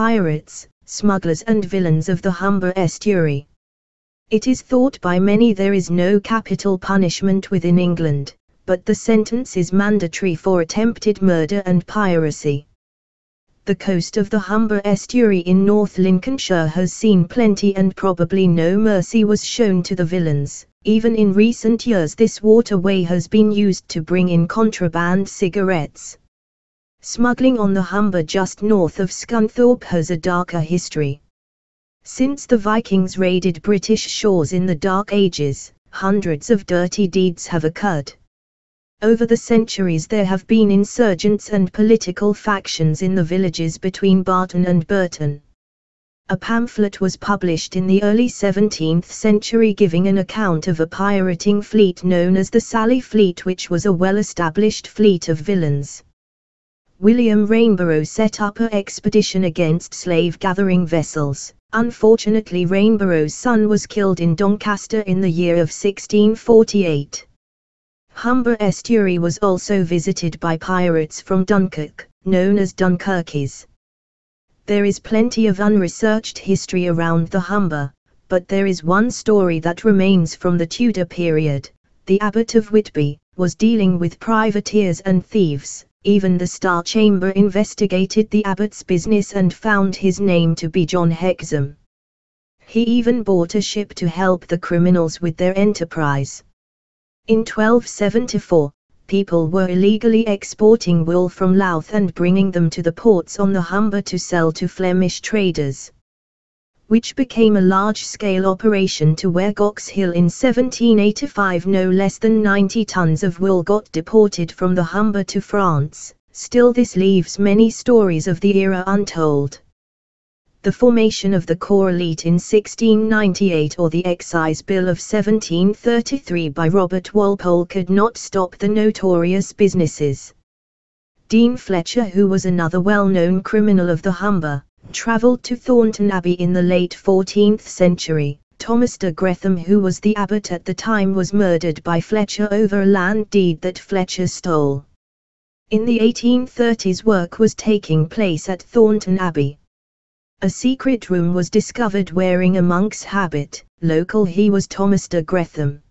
pirates, smugglers and villains of the Humber estuary. It is thought by many there is no capital punishment within England, but the sentence is mandatory for attempted murder and piracy. The coast of the Humber estuary in North Lincolnshire has seen plenty and probably no mercy was shown to the villains. Even in recent years this waterway has been used to bring in contraband cigarettes. Smuggling on the Humber just north of Scunthorpe has a darker history. Since the Vikings raided British shores in the Dark Ages, hundreds of dirty deeds have occurred. Over the centuries there have been insurgents and political factions in the villages between Barton and Burton. A pamphlet was published in the early 17th century giving an account of a pirating fleet known as the Sally Fleet which was a well-established fleet of villains. William Rainborough set up an expedition against slave-gathering vessels. Unfortunately Rainborough's son was killed in Doncaster in the year of 1648. Humber estuary was also visited by pirates from Dunkirk, known as Dunkerques. There is plenty of unresearched history around the Humber, but there is one story that remains from the Tudor period. The Abbot of Whitby was dealing with privateers and thieves. Even the Star Chamber investigated the abbot's business and found his name to be John Hexham. He even bought a ship to help the criminals with their enterprise. In 1274, people were illegally exporting wool from Louth and bringing them to the ports on the Humber to sell to Flemish traders which became a large-scale operation to where Goxhill in 1785 no less than 90 tons of wool got deported from the Humber to France, still this leaves many stories of the era untold. The formation of the Corps Elite in 1698 or the Excise Bill of 1733 by Robert Walpole could not stop the notorious businesses. Dean Fletcher who was another well-known criminal of the Humber, travelled to Thornton Abbey in the late 14th century. Thomas de Gretham who was the abbot at the time was murdered by Fletcher over a land deed that Fletcher stole. In the 1830s work was taking place at Thornton Abbey. A secret room was discovered wearing a monk's habit, local he was Thomas de Gretham.